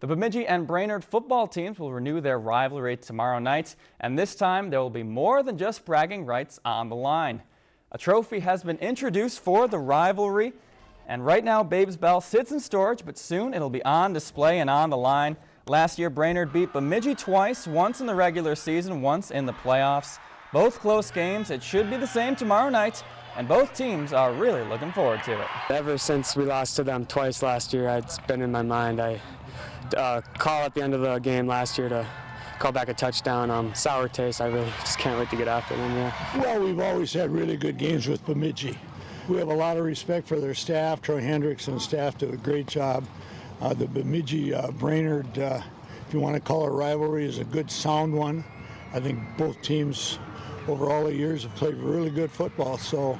The Bemidji and Brainerd football teams will renew their rivalry tomorrow night, and this time there will be more than just bragging rights on the line. A trophy has been introduced for the rivalry, and right now Babes Bell sits in storage, but soon it'll be on display and on the line. Last year, Brainerd beat Bemidji twice, once in the regular season, once in the playoffs. Both close games. It should be the same tomorrow night, and both teams are really looking forward to it. Ever since we lost to them twice last year, it's been in my mind. I uh, call at the end of the game last year to call back a touchdown. Um, sour taste. I really just can't wait to get after them. Yeah. Well, we've always had really good games with Bemidji. We have a lot of respect for their staff. Troy Hendricks and staff do a great job. Uh, the Bemidji uh, Brainerd, uh, if you want to call it a rivalry, is a good sound one. I think both teams over all the years have played really good football. So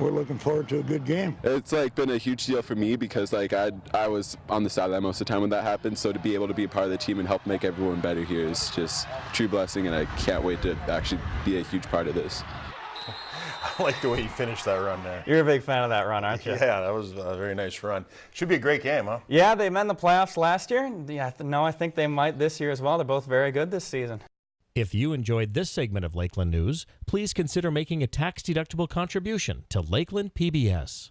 we're looking forward to a good game. It's like been a huge deal for me because like I I was on the sideline most of the time when that happened. So to be able to be a part of the team and help make everyone better here is just true blessing, and I can't wait to actually be a huge part of this. I like the way you finished that run there. You're a big fan of that run, aren't you? Yeah, that was a very nice run. Should be a great game, huh? Yeah, they met in the playoffs last year. Yeah, no, I think they might this year as well. They're both very good this season. If you enjoyed this segment of Lakeland News, please consider making a tax-deductible contribution to Lakeland PBS.